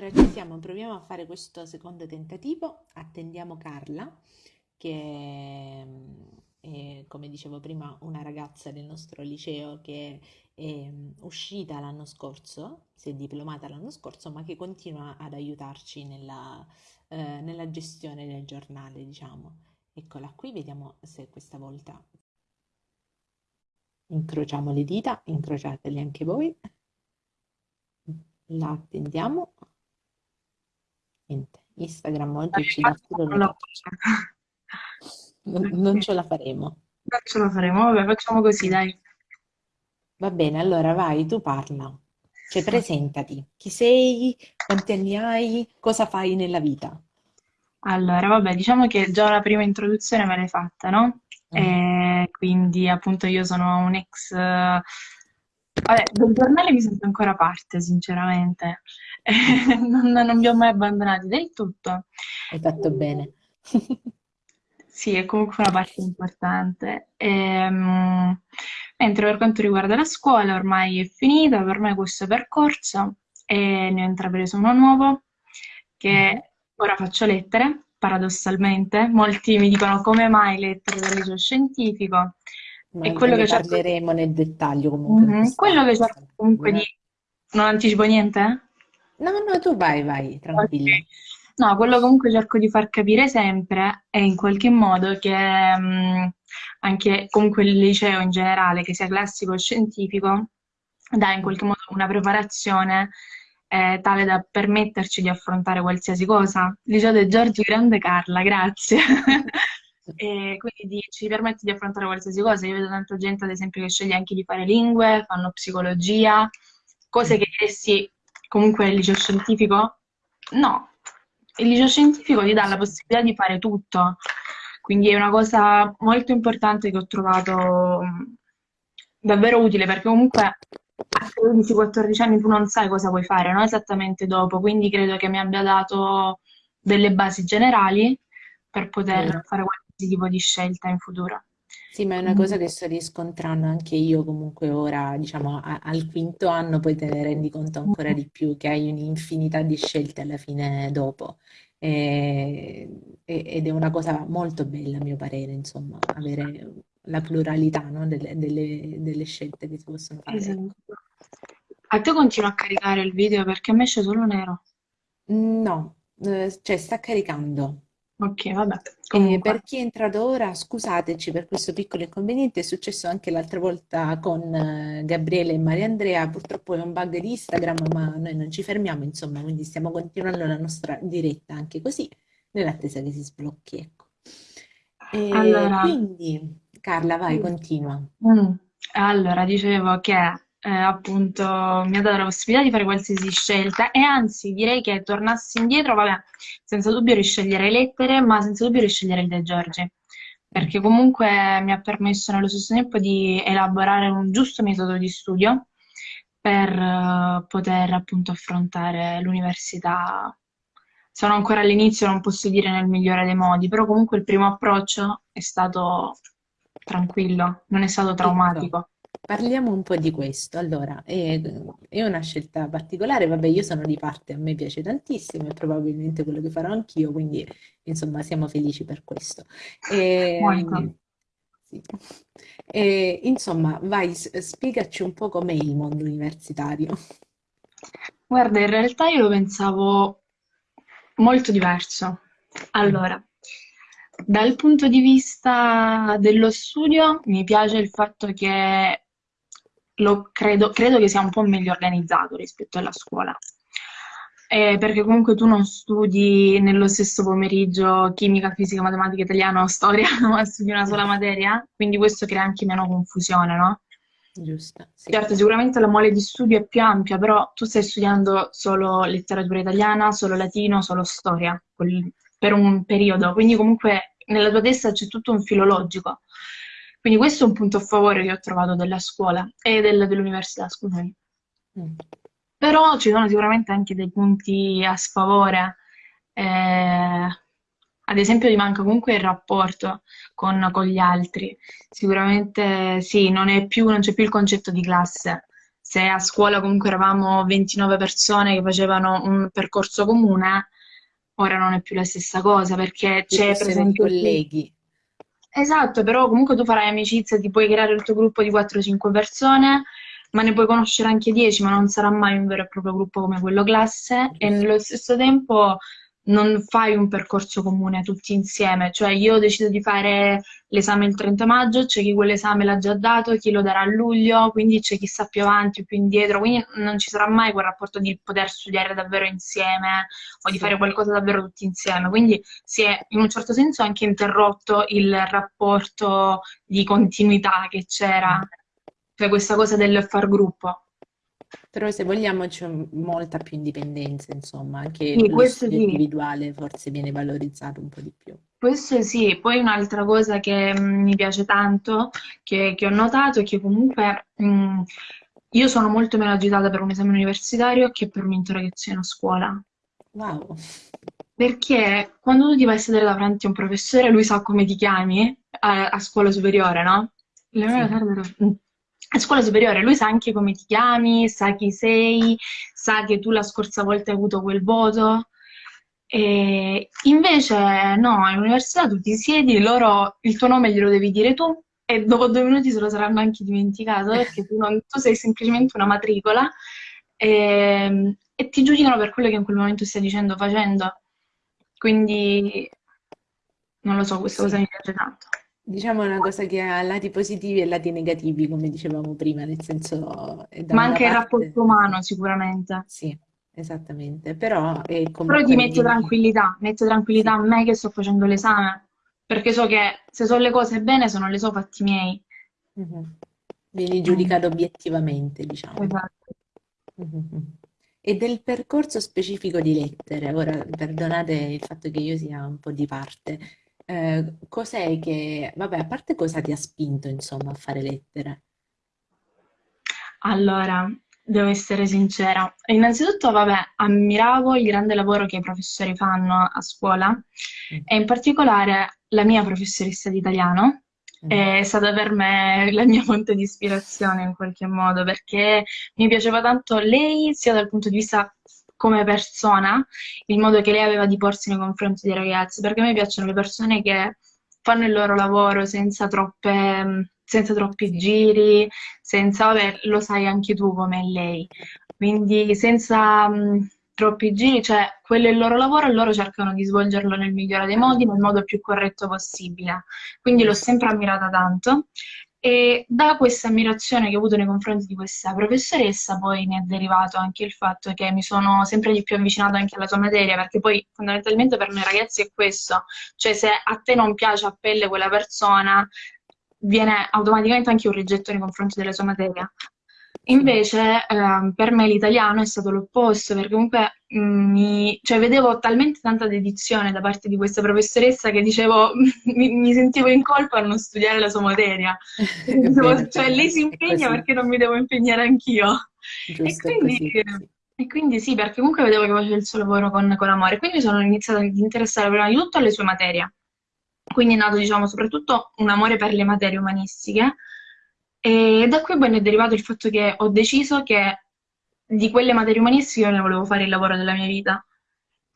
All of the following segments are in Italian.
Allora ci siamo, proviamo a fare questo secondo tentativo, attendiamo Carla, che mm, è, come dicevo prima, una ragazza del nostro liceo che è mm, uscita l'anno scorso, si è diplomata l'anno scorso, ma che continua ad aiutarci nella, eh, nella gestione del giornale, diciamo. Eccola qui, vediamo se questa volta incrociamo le dita, incrociatele anche voi. La attendiamo. Niente, Instagram oggi ci dà le non, non ce la faremo. Non ce la faremo, vabbè, facciamo così, dai. Va bene, allora vai, tu parla. Cioè, presentati. Chi sei? Quanti anni hai? Cosa fai nella vita? Allora, vabbè, diciamo che già la prima introduzione me l'hai fatta, no? Mm. E quindi appunto io sono un ex... eh, Vabbè, del giornale mi sento ancora parte, sinceramente. Non, non vi ho mai abbandonati del tutto. Hai fatto bene. Sì, è comunque una parte importante. Ehm, mentre per quanto riguarda la scuola, ormai è finita, per me questo percorso e ne ho intrapreso uno nuovo, che ora faccio lettere, paradossalmente. Molti mi dicono come mai lettere del liceo scientifico, Ma e quello che cerco, parleremo nel dettaglio comunque Mhm. questa, quello che cerco comunque di... Non anticipo niente? No, no, tu vai, vai, tranquilla. No, quello comunque cerco di far capire sempre è in qualche modo che mh, anche comunque il liceo in generale, che sia classico o scientifico, dà in qualche modo una preparazione eh, tale da permetterci di affrontare qualsiasi cosa. Liceo De Giorgi, grande Carla, grazie. E quindi di- ci permette di affrontare qualsiasi cosa. Io vedo tanta gente, ad esempio, che sceglie anche di fare lingue, fanno psicologia, cose che diresti comunque il liceo scientifico? No, il liceo scientifico ti dà la possibilità di fare tutto, quindi è una cosa molto importante che ho trovato davvero utile perché comunque a 13-14 anni tu non sai cosa vuoi fare, no? Esattamente dopo, quindi credo che mi abbia dato delle basi generali per poter Vero. fare qualsiasi tipo di scelta in futuro. Sì, ma è una cosa che sto riscontrando anche io comunque ora, diciamo, a- al quinto anno poi te ne rendi conto ancora di più che hai un'infinità di scelte alla fine dopo. E- e- ed è una cosa molto bella, a mio parere, insomma, avere la pluralità, no, delle, delle- delle scelte che si possono fare, ecco. esatto. A te continua a caricare il video perché a me esce solo nero. No, eh, cioè sta caricando. Ok, vabbè, E comunque. per chi è entrato ora, scusateci per questo piccolo inconveniente, è successo anche l'altra volta con eh, Gabriele e Maria Andrea, purtroppo è un bug di Instagram, ma noi non ci fermiamo, insomma, quindi stiamo continuando la nostra diretta anche così, nell'attesa che si sblocchi, ecco. E Allora, quindi, Carla, vai, continua. mm, allora, dicevo che eh, appunto mi ha dato la possibilità di fare qualsiasi scelta e anzi direi che tornassi indietro, vabbè, senza dubbio riscegliere lettere, ma senza dubbio riscegliere il De Giorgi, Mm, perché comunque mi ha permesso nello stesso tempo di elaborare un giusto metodo di studio per eh, poter appunto affrontare l'università. Sono ancora all'inizio, non posso dire nel migliore dei modi, però comunque il primo approccio è stato tranquillo, non è stato Ecco, traumatico. Parliamo un po' di questo. Allora, è, è una scelta particolare, vabbè, io sono di parte, a me piace tantissimo, è probabilmente quello che farò anch'io, quindi insomma siamo felici per questo. E, sì. E, insomma, vai, spiegaci un po' com'è il mondo universitario. Guarda, in realtà io lo pensavo molto diverso. Allora, dal punto di vista dello studio, mi piace il fatto che credo, credo che sia un po' meglio organizzato rispetto alla scuola. Eh, perché comunque tu non studi nello stesso pomeriggio chimica, fisica, matematica, italiano o storia, ma studi una sola materia, quindi questo crea anche meno confusione, no? giusto, sì. Certo, sicuramente la mole di studio è più ampia, però tu stai studiando solo letteratura italiana, solo latino, solo storia, per un periodo, quindi comunque nella tua testa c'è tutto un filo logico. Quindi questo è un punto a favore che ho trovato della scuola e del- dell'università, scusami. Mm. Però ci sono sicuramente anche dei punti a sfavore. Eh, ad esempio, ti manca comunque il rapporto con, con gli altri. Sicuramente sì, non è più, non c'è più il concetto di classe. se a scuola comunque eravamo 29 persone che facevano un percorso comune, ora non è più la stessa cosa perché c'è presente chi colleghi. Esatto, però comunque tu farai amicizia, ti puoi creare il tuo gruppo di 4-5 persone, ma ne puoi conoscere anche 10, ma non sarà mai un vero e proprio gruppo come quello classe. E nello stesso tempo non fai un percorso comune tutti insieme, cioè io decido di fare l'esame il 30 maggio, c'è chi quell'esame l'ha già dato, chi lo darà a luglio, quindi c'è chi sta più avanti o più indietro, quindi non ci sarà mai quel rapporto di poter studiare davvero insieme o di fare qualcosa davvero tutti insieme. Quindi si è in un certo senso anche interrotto il rapporto di continuità che c'era, Mm. cioè questa cosa del far gruppo. Però se vogliamo c'è molta più indipendenza, insomma, anche Sì, lo studio sì, individuale forse viene valorizzato un po' di più. questo sì. Poi un'altra cosa che mm, mi piace tanto, che, che ho notato, è che comunque mm, io sono molto meno agitata per un esame universitario che per un'interrogazione a scuola. Wow. Perché quando tu ti vai a sedere davanti a un professore, lui sa come ti chiami a, a scuola superiore, no? Le Sì. tarde. A scuola superiore lui sa anche come ti chiami, sa chi sei, sa che tu la scorsa volta hai avuto quel voto. E invece no, all'università tu ti siedi, loro il tuo nome glielo devi dire tu e dopo due minuti se lo saranno anche dimenticato perché tu, non- tu sei semplicemente una matricola e, e ti giudicano per quello che in quel momento stai dicendo o facendo. Quindi non lo so, questa cosa Sì. mi piace tanto. Diciamo una cosa che ha lati positivi e lati negativi, come dicevamo prima, nel senso, Ma anche il parte, rapporto umano sicuramente. sì, esattamente, però è Però ti mette vieni, tranquillità, mette tranquillità sì, a me che sto facendo l'esame, perché so che se so le cose bene, se non le so fatti miei. mhm. Vieni Mm, giudicato obiettivamente, diciamo. esatto. Mhm. E del percorso specifico di lettere, ora perdonate il fatto che io sia un po' di parte, eh, cos'è che, vabbè, a parte cosa ti ha spinto, insomma, a fare lettere? Allora, devo essere sincera. Innanzitutto, vabbè, ammiravo il grande lavoro che i professori fanno a scuola Mm, e in particolare la mia professoressa di italiano mhm, è stata per me la mia fonte di ispirazione in qualche modo perché mi piaceva tanto lei sia dal punto di vista come persona, il modo che lei aveva di porsi nei confronti dei ragazzi, perché a me piacciono le persone che fanno il loro lavoro senza troppe, senza troppi giri, senza, vabbè, lo sai anche tu come lei. Quindi senza mh, troppi giri, cioè quello è il loro lavoro e loro cercano di svolgerlo nel migliore dei modi, nel modo più corretto possibile. Quindi l'ho sempre ammirata tanto. E da questa ammirazione che ho avuto nei confronti di questa professoressa, poi ne è derivato anche il fatto che mi sono sempre di più avvicinata anche alla sua materia, perché poi fondamentalmente per noi ragazzi è questo, cioè se a te non piace a pelle quella persona, viene automaticamente anche un rigetto nei confronti della sua materia. Invece, ehm, per me l'italiano è stato l'opposto, perché comunque mm, mi, cioè, vedevo talmente tanta dedizione da parte di questa professoressa che dicevo, mi, mi sentivo in colpa a non studiare la sua materia. È cioè, vero, lei si impegna perché non mi devo impegnare anch'io. E quindi, e quindi sì, perché comunque vedevo che faceva il suo lavoro con, con amore. Quindi mi sono iniziata ad interessare prima di tutto alle sue materie. Quindi è nato, diciamo, soprattutto un amore per le materie umanistiche. E da qui poi è derivato il fatto che ho deciso che di quelle materie umanistiche ne volevo fare il lavoro della mia vita.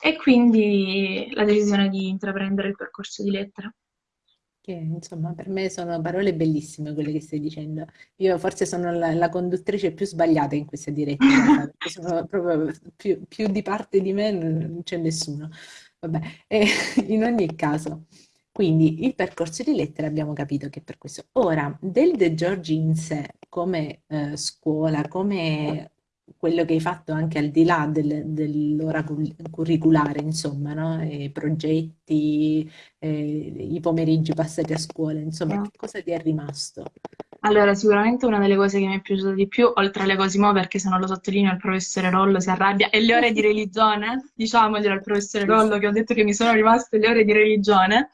E quindi la decisione di intraprendere il percorso di lettere. Che insomma per me sono parole bellissime quelle che stai dicendo. Io forse sono la, la conduttrice più sbagliata in questa diretta perché sono proprio più, più di parte di me non c'è nessuno. Vabbè, e in ogni caso, quindi il percorso di lettere abbiamo capito che è per questo. Ora, del De Giorgi in sé, come eh, scuola, come quello che hai fatto anche al di là del- dell'ora cul- curriculare, insomma, no? E progetti eh, i pomeriggi passati a scuola, insomma, che cosa ti è rimasto? Allora, sicuramente una delle cose che mi è piaciuta di più, oltre alle Cosimo, perché se non lo sottolineo il professore Rollo si arrabbia, e le ore di religione, diciamoglielo al professore Rollo che ho detto che mi sono rimaste le ore di religione,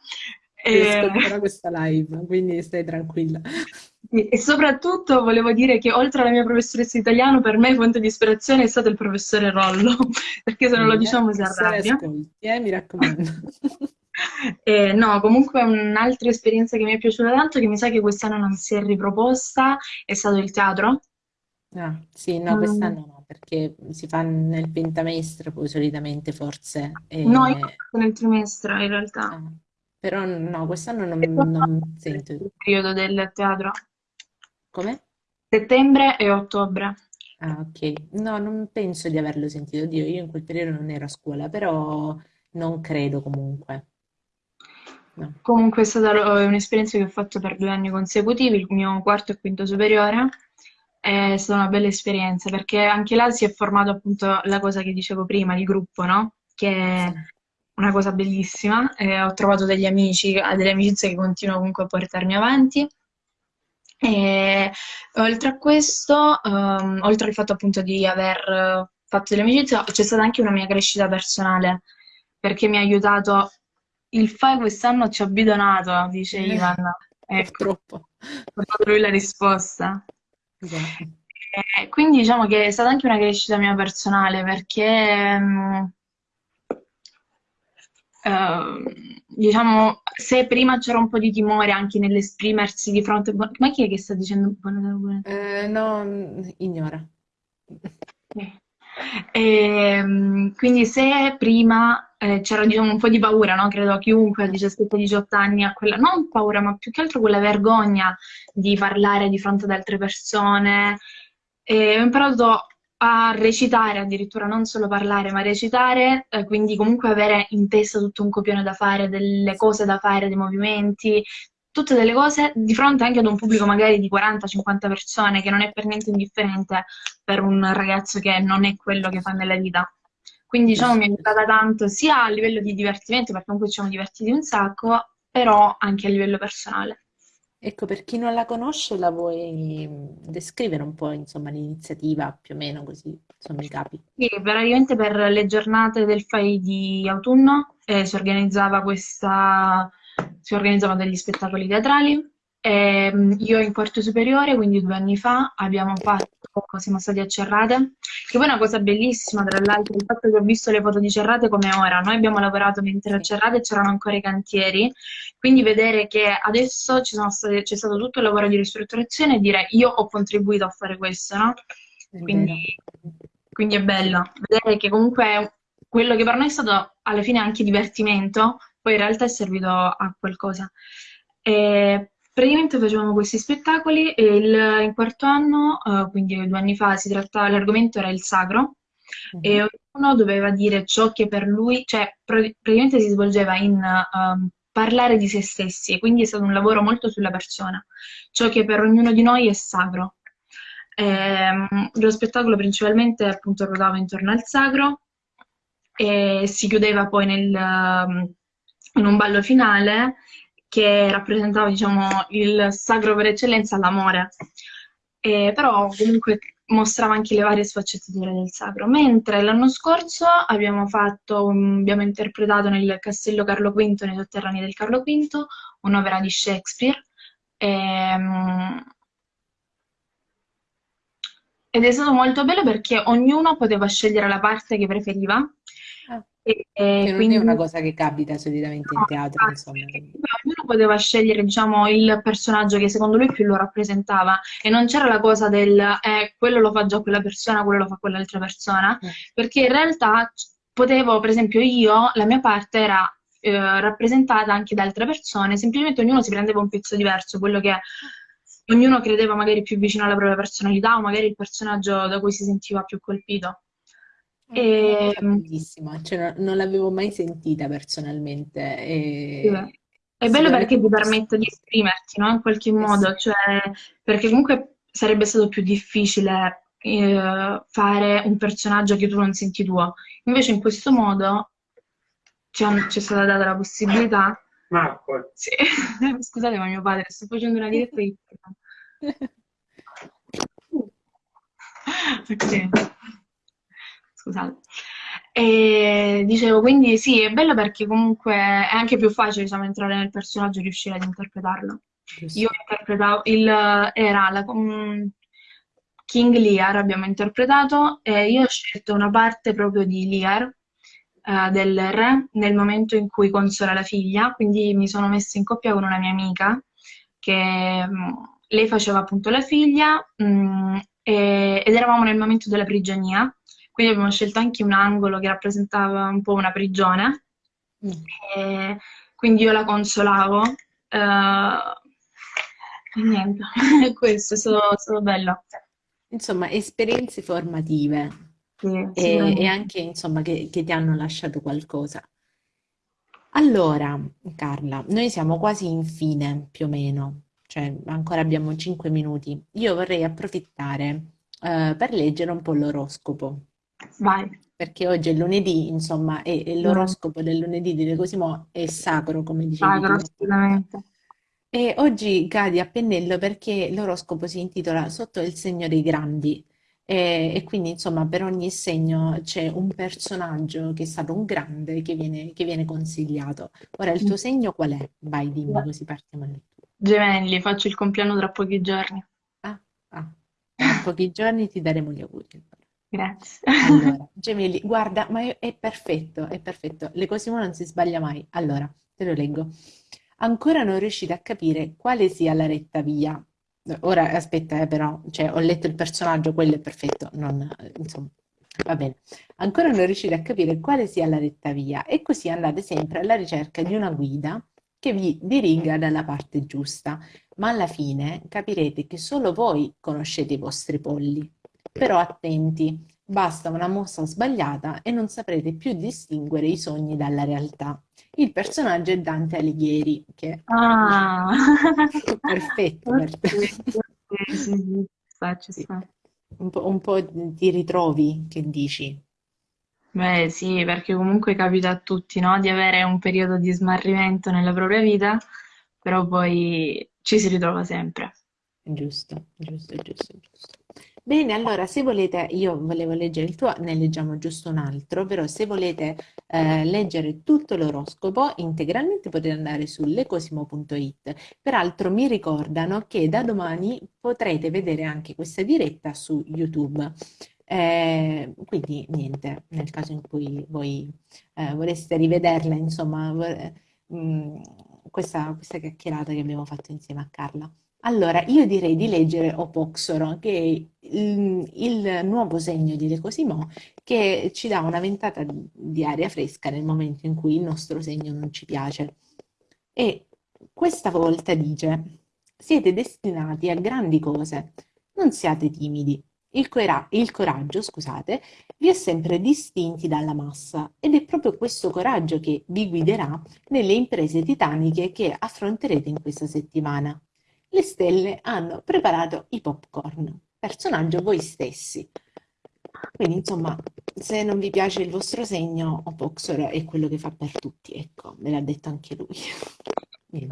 e, ascolterà questa live, quindi stai tranquilla. e soprattutto volevo dire che oltre alla mia professoressa di italiano, per me fonte di ispirazione è stato il professore Rollo, perché se non lo diciamo si arrabbia. ascolti, eh, mi raccomando. Eh, no, comunque un'altra esperienza che mi è piaciuta tanto, che mi sa che quest'anno non si è riproposta, è stato il teatro. Ah, sì, no, Mm, quest'anno no, perché si fa nel pentamestre, poi solitamente forse, No, io nel trimestre in realtà. ah, però no, quest'anno E non, non sento. il periodo del teatro? Come? Settembre e ottobre. Ah, ok. No, non penso di averlo sentito. Dio, io in quel periodo non ero a scuola, però non credo comunque. No. Comunque è stata lo- un'esperienza che ho fatto per due anni consecutivi, il mio quarto e quinto superiore. È stata una bella esperienza perché anche là si è formato appunto la cosa che dicevo prima, il gruppo, no? Che è una cosa bellissima. E ho trovato degli amici, delle amicizie che continuo comunque a portarmi avanti. E oltre a questo, ehm, oltre al fatto appunto di aver eh, fatto delle amicizie, c'è stata anche una mia crescita personale perché mi ha aiutato. Il fai quest'anno ci ha bidonato, dice Eh, Ivan. Ecco, purtroppo. ho lui la risposta. Già. E quindi diciamo che è stata anche una crescita mia personale perché, mh, ehm, diciamo, se prima c'era un po' di timore anche nell'esprimersi di fronte... Ma chi è che sta dicendo buonasera? Eh, no, mm, ignora. Sì. Ehm, quindi se prima eh, c'era diciamo, un po' di paura, no? Credo a chiunque a Eh, 17-18 anni ha quella, non paura, ma più che altro quella vergogna di parlare di fronte ad altre persone. E ho imparato a recitare addirittura, non solo parlare, ma recitare, eh, quindi comunque avere in testa tutto un copione da fare, delle cose da fare, dei movimenti, tutte delle cose di fronte anche ad un pubblico magari di 40-50 persone, che non è per niente indifferente per un ragazzo che non è quello che fa nella vita. Quindi diciamo mi giusto. aiutata tanto sia a livello di divertimento, perché comunque ci siamo divertiti un sacco, però anche a livello personale. Ecco, per chi non la conosce, la vuoi descrivere un po', insomma, l'iniziativa, più o meno, così sono i capi. Sì, praticamente per le giornate del FAI di autunno eh, si organizzava questa, si organizzavano degli spettacoli teatrali. E, mh, io in quarto superiore, quindi due anni fa, abbiamo fatto, siamo stati a Cerrate, che poi è una cosa bellissima, tra l'altro, il fatto che ho visto le foto di Cerrate come ora. Noi abbiamo lavorato mentre a Cerrate c'erano ancora i cantieri, quindi vedere che adesso ci sono state- c'è stato tutto il lavoro di ristrutturazione e dire io ho contribuito a fare questo, no? Quindi, quindi è bello vedere che comunque quello che per noi è stato alla fine anche divertimento, poi in realtà è servito a qualcosa. E praticamente facevamo questi spettacoli e il- in quarto anno, eh, quindi due anni fa, si trattava, l'argomento era il sacro Mhm. e ognuno doveva dire ciò che per lui, cioè pra- praticamente si svolgeva in ehm, parlare di se stessi, quindi è stato un lavoro molto sulla persona, ciò che per ognuno di noi è sacro. Ehm, lo spettacolo principalmente appunto ruotava intorno al sacro e si chiudeva poi nel, um, in un ballo finale che rappresentava, diciamo, il sacro per eccellenza, l'amore. E però comunque mostrava anche le varie sfaccettature del sacro. Mentre l'anno scorso abbiamo fatto, abbiamo interpretato nel Castello Carlo V, nei sotterranei del Carlo V, un'opera di Shakespeare. Ehm, ed è stato molto bello perché ognuno poteva scegliere la parte che preferiva e, e che non è quindi una cosa che capita solitamente in teatro, insomma. quindi- ognuno poteva scegliere, diciamo, il personaggio che secondo lui più lo rappresentava e non c'era la cosa del eh, quello lo fa già quella persona, quello lo fa quell'altra persona, Eh, perché in realtà potevo, per esempio, io, la mia parte era eh, rappresentata anche da altre persone, semplicemente ognuno si prendeva un pezzo diverso, quello che ognuno credeva magari più vicino alla propria personalità o magari il personaggio da cui si sentiva più colpito. E, cosa bellissima, cioè non, non l'avevo mai sentita personalmente sì. e È bello perché ti permette di esprimerti, no? In qualche sì, modo, cioè, perché comunque sarebbe stato più difficile eh, fare un personaggio che tu non senti tuo. Invece in questo sì. modo ci è stata data la possibilità. Marco. Sì. Scusate, ma mio padre, sto facendo una diretta di... Ok. Scusate. E dicevo, quindi sì, è bello perché comunque è anche più facile, diciamo, entrare nel personaggio e riuscire ad interpretarlo. Io Giusto. interpretavo il, era la, um, King Lear, abbiamo interpretato, e io ho scelto una parte proprio di Lear, eh, del re, nel momento in cui consola la figlia, quindi mi sono messa in coppia con una mia amica che mh, lei faceva appunto la figlia mh, e, eravamo nel momento della prigionia, quindi abbiamo scelto anche un angolo che rappresentava un po' una prigione, Mm. quindi io la consolavo. e niente, questo, è stato, è stato bello. Insomma, esperienze formative Sì, e, e anche, insomma, che, che ti hanno lasciato qualcosa. Allora, Carla, noi siamo quasi in fine, più o meno, cioè ancora abbiamo 5 minuti. Io vorrei approfittare, eh, per leggere un po' l'oroscopo, Vai. perché oggi è lunedì, insomma, e, e l'oroscopo del lunedì di De Cosimo è sacro, come dicevi Sacro, tu, assolutamente. E oggi cadi a pennello perché l'oroscopo si intitola Sotto il segno dei grandi e, e quindi insomma per ogni segno c'è un personaggio che è stato un grande che viene, che viene consigliato. Ora il tuo segno qual è? Vai, dimmi così partiamo nel tuo. Gemelli, faccio il compleanno tra pochi giorni. Ah, ah, tra pochi giorni ti daremo gli auguri. Grazie. Allora, gemelli, guarda, ma è, perfetto, è perfetto. Le Cosimo non si sbaglia mai. Allora, te lo leggo. Ancora non riuscite a capire quale sia la retta via. Ora, aspetta, eh, però, cioè, ho letto il personaggio, quello è perfetto, non, insomma, va bene. Ancora non riuscite a capire quale sia la retta via e così andate sempre alla ricerca di una guida che vi diriga dalla parte giusta, ma alla fine capirete che solo voi conoscete i vostri polli. Però attenti, basta una mossa sbagliata e non saprete più distinguere i sogni dalla realtà. Il personaggio è Dante Alighieri, che Ah, perfetto ok, per te. sì, sì, ci sta, ci Sì. sta. Un po', un po' ti ritrovi, che dici? Beh, sì, perché comunque capita a tutti, no? Di avere un periodo di smarrimento nella propria vita, però poi ci si ritrova sempre. Giusto, giusto, giusto, giusto. Bene, allora se volete, io volevo leggere il tuo, ne leggiamo giusto un altro, però se volete eh, leggere tutto l'oroscopo integralmente potete andare su lecosimo.it. Peraltro mi ricordano che da domani potrete vedere anche questa diretta su YouTube. Eh, quindi niente, nel caso in cui voi eh, vorreste rivederla, insomma, vor- mm, questa, questa chiacchierata che abbiamo fatto insieme a Carla. Allora, io direi di leggere Opoxoro, che è il, il nuovo segno di Le Cosimo, che ci dà una ventata di aria fresca nel momento in cui il nostro segno non ci piace. E questa volta dice, siete destinati a grandi cose, non siate timidi. Il, cora- il coraggio, scusate, vi è sempre distinti dalla massa ed è proprio questo coraggio che vi guiderà nelle imprese titaniche che affronterete in questa settimana. Le stelle hanno preparato i popcorn, personaggio voi stessi. Quindi, insomma, se non vi piace il vostro segno, Opoxor è quello che fa per tutti, ecco, me l'ha detto anche lui.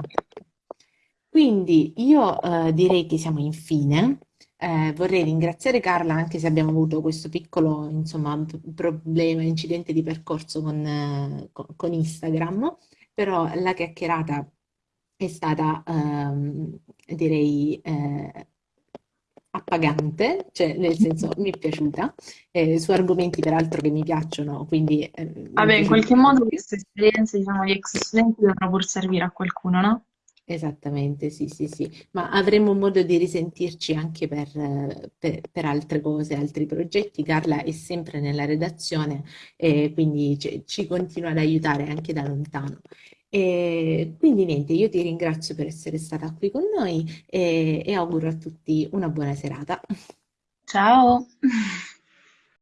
Quindi io eh, direi che siamo in fine. Eh, vorrei ringraziare Carla anche se abbiamo avuto questo piccolo, insomma, problema, incidente di percorso con, eh, co- con Instagram, però la chiacchierata è stata, ehm, direi, eh, appagante, cioè nel senso mi è piaciuta, eh, su argomenti peraltro che mi piacciono, quindi eh, Vabbè, in qualche modo queste esperienze, diciamo, di ex studenti devono pur servire a qualcuno, no? Esattamente, sì, sì, sì, ma avremo modo di risentirci anche per, eh, per- per altre cose, altri progetti. Carla è sempre nella redazione e quindi ci, ci continua ad aiutare anche da lontano. E quindi niente, io ti ringrazio per essere stata qui con noi e, e auguro a tutti una buona serata. Ciao!